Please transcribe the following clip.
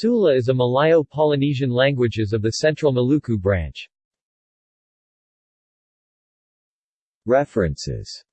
Sula is a Malayo-Polynesian languages of the Central Maluku branch. References